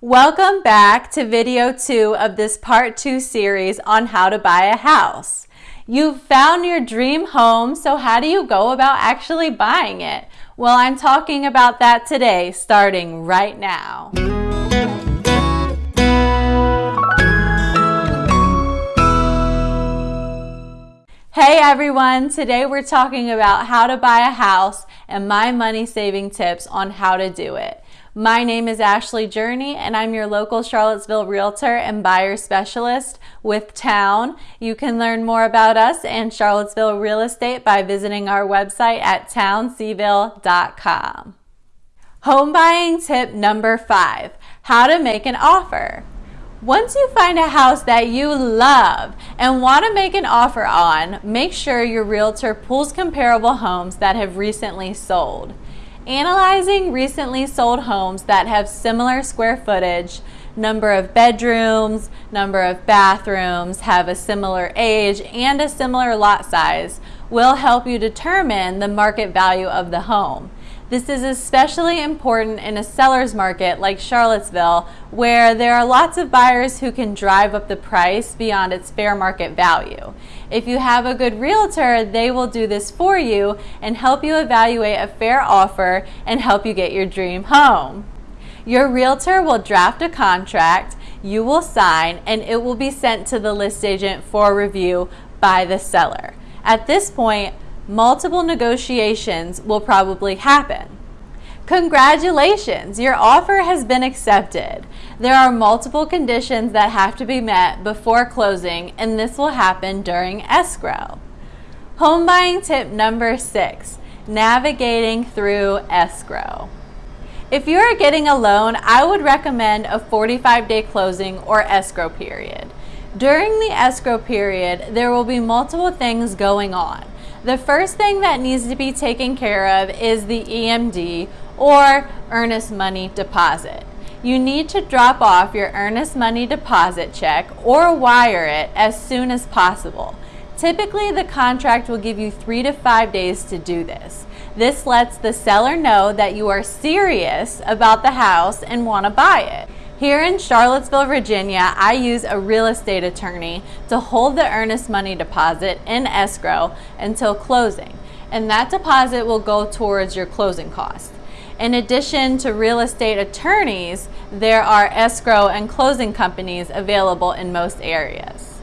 Welcome back to video two of this part two series on how to buy a house. You've found your dream home, so how do you go about actually buying it? Well, I'm talking about that today, starting right now. Hey everyone, today we're talking about how to buy a house and my money saving tips on how to do it. My name is Ashley Journey and I'm your local Charlottesville realtor and buyer specialist with Town. You can learn more about us and Charlottesville real estate by visiting our website at townseville.com. Home buying tip number five, how to make an offer. Once you find a house that you love and want to make an offer on, make sure your realtor pulls comparable homes that have recently sold analyzing recently sold homes that have similar square footage, number of bedrooms, number of bathrooms, have a similar age, and a similar lot size will help you determine the market value of the home. This is especially important in a seller's market like Charlottesville, where there are lots of buyers who can drive up the price beyond its fair market value. If you have a good realtor, they will do this for you and help you evaluate a fair offer and help you get your dream home. Your realtor will draft a contract, you will sign, and it will be sent to the list agent for review by the seller. At this point, multiple negotiations will probably happen. Congratulations, your offer has been accepted. There are multiple conditions that have to be met before closing and this will happen during escrow. Home buying tip number six, navigating through escrow. If you are getting a loan, I would recommend a 45 day closing or escrow period. During the escrow period, there will be multiple things going on. The first thing that needs to be taken care of is the EMD or earnest money deposit. You need to drop off your earnest money deposit check or wire it as soon as possible. Typically, the contract will give you three to five days to do this. This lets the seller know that you are serious about the house and want to buy it. Here in Charlottesville, Virginia, I use a real estate attorney to hold the earnest money deposit in escrow until closing, and that deposit will go towards your closing costs. In addition to real estate attorneys, there are escrow and closing companies available in most areas.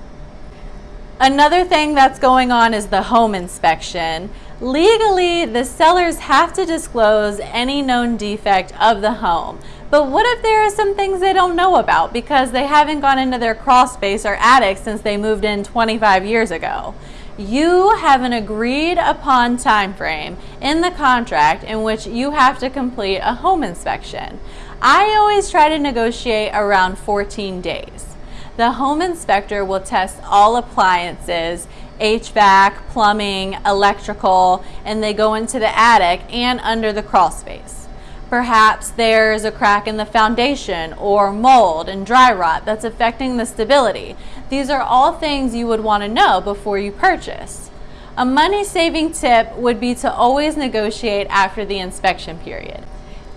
Another thing that's going on is the home inspection. Legally, the sellers have to disclose any known defect of the home. But what if there are some things they don't know about because they haven't gone into their crawl space or attic since they moved in 25 years ago? You have an agreed upon time frame in the contract in which you have to complete a home inspection. I always try to negotiate around 14 days. The home inspector will test all appliances, HVAC, plumbing, electrical, and they go into the attic and under the crawl space. Perhaps there's a crack in the foundation or mold and dry rot that's affecting the stability. These are all things you would want to know before you purchase. A money saving tip would be to always negotiate after the inspection period.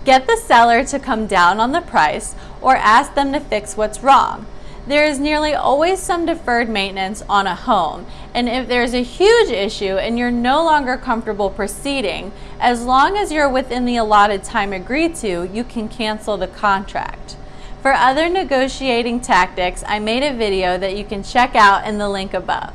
Get the seller to come down on the price or ask them to fix what's wrong. There is nearly always some deferred maintenance on a home, and if there's a huge issue and you're no longer comfortable proceeding, as long as you're within the allotted time agreed to, you can cancel the contract. For other negotiating tactics, I made a video that you can check out in the link above.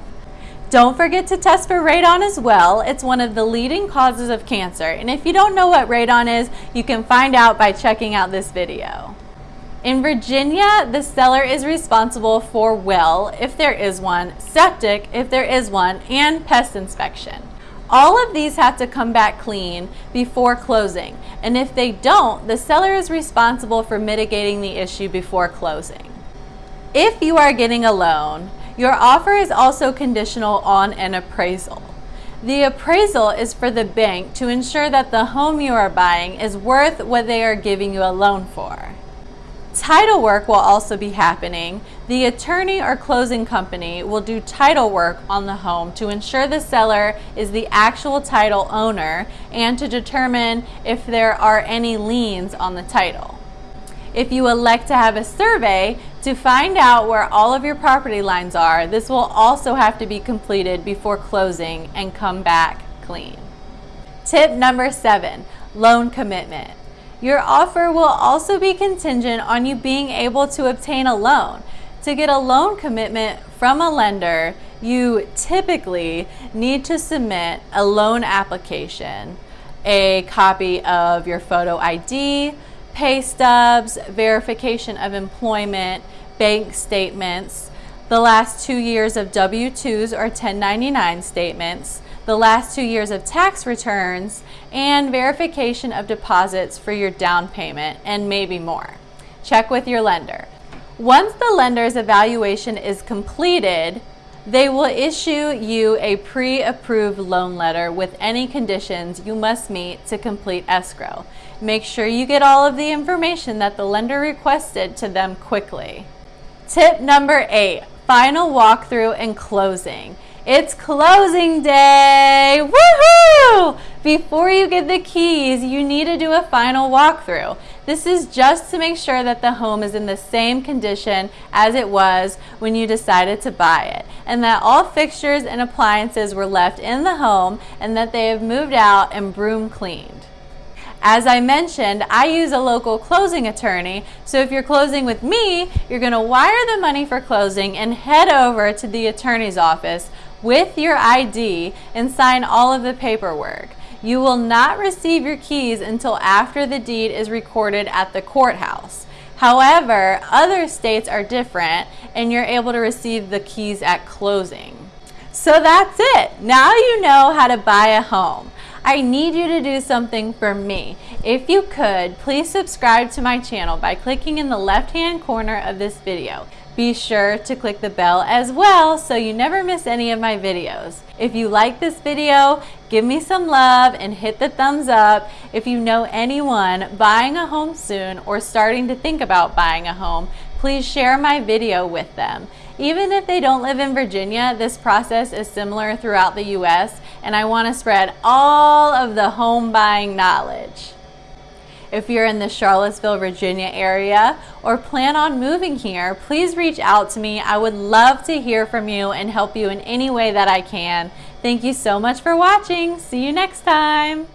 Don't forget to test for radon as well. It's one of the leading causes of cancer. And if you don't know what radon is, you can find out by checking out this video. In Virginia, the seller is responsible for well, if there is one, septic, if there is one, and pest inspection. All of these have to come back clean before closing, and if they don't, the seller is responsible for mitigating the issue before closing. If you are getting a loan, your offer is also conditional on an appraisal. The appraisal is for the bank to ensure that the home you are buying is worth what they are giving you a loan for. Title work will also be happening. The attorney or closing company will do title work on the home to ensure the seller is the actual title owner and to determine if there are any liens on the title. If you elect to have a survey to find out where all of your property lines are, this will also have to be completed before closing and come back clean. Tip number seven, loan commitment. Your offer will also be contingent on you being able to obtain a loan. To get a loan commitment from a lender, you typically need to submit a loan application, a copy of your photo ID, pay stubs, verification of employment, bank statements, the last two years of W-2s or 1099 statements, the last two years of tax returns, and verification of deposits for your down payment, and maybe more. Check with your lender. Once the lender's evaluation is completed, they will issue you a pre-approved loan letter with any conditions you must meet to complete escrow. Make sure you get all of the information that the lender requested to them quickly. Tip number eight, final walkthrough and closing. It's closing day! Woohoo! Before you get the keys, you need to do a final walkthrough. This is just to make sure that the home is in the same condition as it was when you decided to buy it, and that all fixtures and appliances were left in the home and that they have moved out and broom cleaned. As I mentioned, I use a local closing attorney, so if you're closing with me, you're going to wire the money for closing and head over to the attorney's office with your ID and sign all of the paperwork. You will not receive your keys until after the deed is recorded at the courthouse. However, other states are different and you're able to receive the keys at closing. So that's it. Now you know how to buy a home. I need you to do something for me. If you could, please subscribe to my channel by clicking in the left-hand corner of this video. Be sure to click the bell as well so you never miss any of my videos. If you like this video, give me some love and hit the thumbs up. If you know anyone buying a home soon or starting to think about buying a home, please share my video with them. Even if they don't live in Virginia, this process is similar throughout the U.S. and I want to spread all of the home buying knowledge. If you're in the Charlottesville, Virginia area or plan on moving here, please reach out to me. I would love to hear from you and help you in any way that I can. Thank you so much for watching. See you next time.